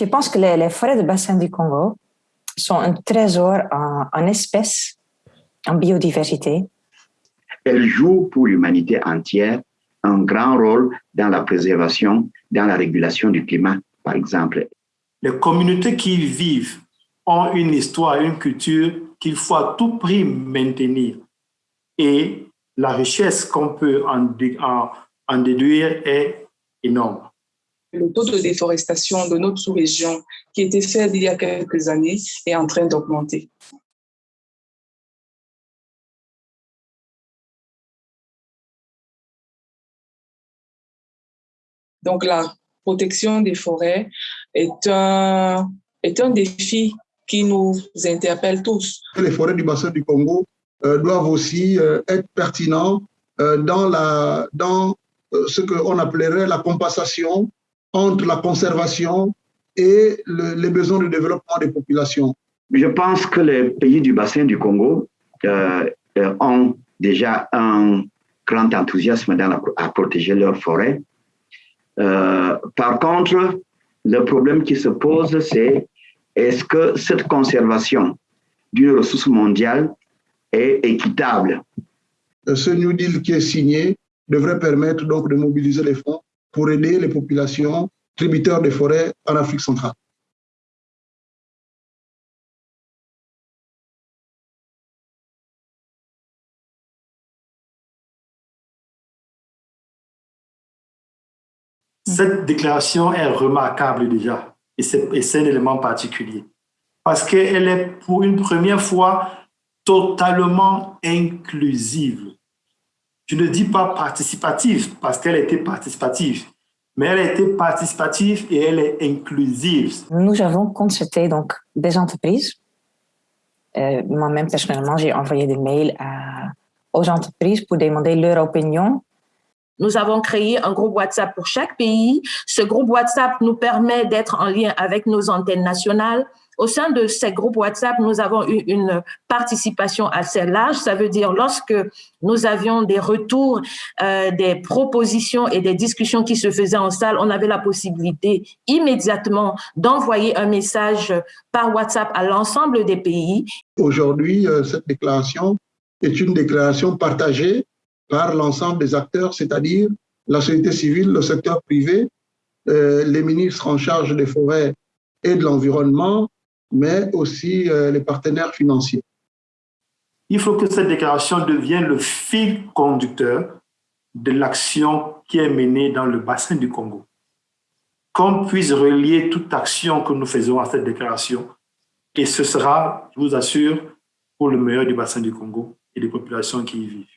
Je pense que les, les, forêts de bassin du Congo sont un trésor en, en espèces, en biodiversité? Elles jouent pour l'humanité entière un grand rôle dans la préservation, dans la régulation du climat, par exemple. Les communautés qui y vivent ont une histoire, une culture qu'il faut à tout prix maintenir. Et la richesse qu'on peut en, en, en déduire est énorme. Le taux de déforestation de notre sous-région, qui était fait il y a quelques années, est en train d'augmenter. Donc, la protection des forêts est un, est un défi qui nous interpelle tous. Les forêts du bassin du Congo euh, doivent aussi euh, être pertinents euh, dans, la, dans ce qu'on appellerait la compensation entre la conservation et le, les besoins de développement des populations. Je pense que les pays du bassin du Congo euh, ont déjà un grand enthousiasme dans la, à protéger leurs forêts. Euh, par contre, le problème qui se pose, c'est est-ce que cette conservation d'une ressource mondiale est équitable? Ce New Deal qui est signé devrait permettre donc de mobiliser les fonds pour aider les populations tributaires des forêts en Afrique centrale. Cette déclaration est remarquable déjà, et c'est un élément particulier, parce qu'elle est pour une première fois totalement inclusive. Je ne dis pas participative, parce qu'elle était participative, mais elle a été participative et elle est inclusive. Nous avons consulté donc des entreprises. Euh, Moi-même, personnellement, j'ai envoyé des mails à, aux entreprises pour demander leur opinion nous avons créé un groupe WhatsApp pour chaque pays. Ce groupe WhatsApp nous permet d'être en lien avec nos antennes nationales. Au sein de ces groupes WhatsApp, nous avons eu une participation assez large. Ça veut dire lorsque nous avions des retours, euh, des propositions et des discussions qui se faisaient en salle, on avait la possibilité immédiatement d'envoyer un message par WhatsApp à l'ensemble des pays. Aujourd'hui, euh, cette déclaration est une déclaration partagée par l'ensemble des acteurs, c'est-à-dire la société civile, le secteur privé, euh, les ministres en charge des forêts et de l'environnement, mais aussi euh, les partenaires financiers. Il faut que cette déclaration devienne le fil conducteur de l'action qui est menée dans le bassin du Congo. Qu'on puisse relier toute action que nous faisons à cette déclaration, et ce sera, je vous assure, pour le meilleur du bassin du Congo et des populations qui y vivent.